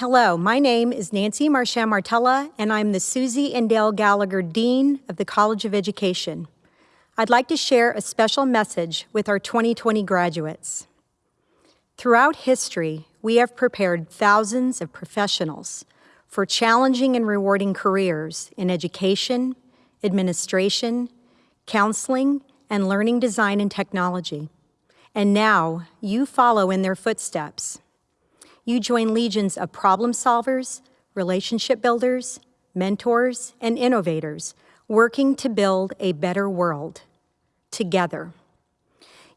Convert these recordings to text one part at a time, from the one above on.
Hello, my name is Nancy Marchand Martella, and I'm the Susie and Dale Gallagher Dean of the College of Education. I'd like to share a special message with our 2020 graduates. Throughout history, we have prepared thousands of professionals for challenging and rewarding careers in education, administration, counseling, and learning design and technology. And now you follow in their footsteps. You join legions of problem solvers, relationship builders, mentors, and innovators working to build a better world together.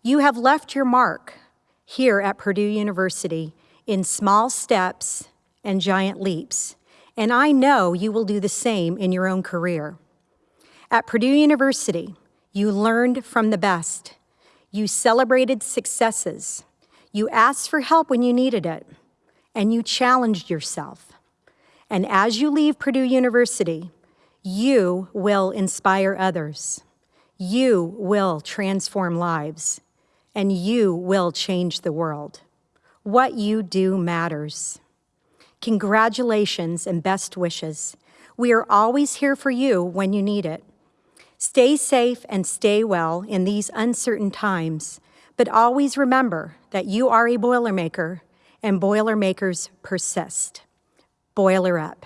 You have left your mark here at Purdue University in small steps and giant leaps, and I know you will do the same in your own career. At Purdue University, you learned from the best. You celebrated successes. You asked for help when you needed it, and you challenged yourself. And as you leave Purdue University, you will inspire others. You will transform lives, and you will change the world. What you do matters. Congratulations and best wishes. We are always here for you when you need it. Stay safe and stay well in these uncertain times, but always remember that you are a Boilermaker and Boilermakers persist. Boiler up.